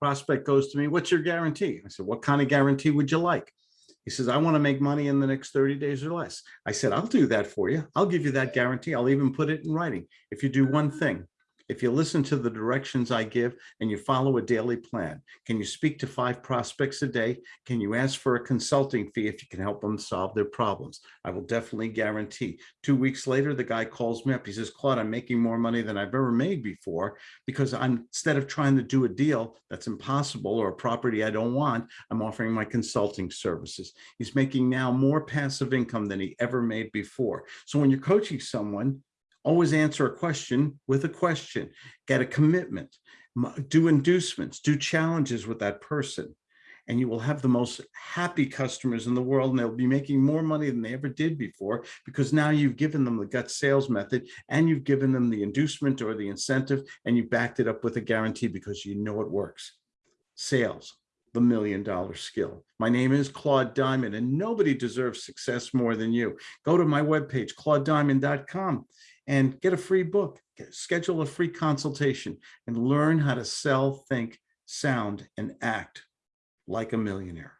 Prospect goes to me, what's your guarantee? I said, what kind of guarantee would you like? He says, I want to make money in the next 30 days or less. I said, I'll do that for you. I'll give you that guarantee. I'll even put it in writing. If you do one thing, if you listen to the directions I give and you follow a daily plan, can you speak to five prospects a day? Can you ask for a consulting fee if you can help them solve their problems? I will definitely guarantee. Two weeks later, the guy calls me up. He says, Claude, I'm making more money than I've ever made before because I'm instead of trying to do a deal that's impossible or a property I don't want, I'm offering my consulting services. He's making now more passive income than he ever made before. So when you're coaching someone, always answer a question with a question, get a commitment, do inducements, do challenges with that person. And you will have the most happy customers in the world and they'll be making more money than they ever did before because now you've given them the gut sales method and you've given them the inducement or the incentive and you backed it up with a guarantee because you know it works. Sales, the million dollar skill. My name is Claude Diamond and nobody deserves success more than you. Go to my webpage, claudediamond.com and get a free book, schedule a free consultation and learn how to sell, think, sound, and act like a millionaire.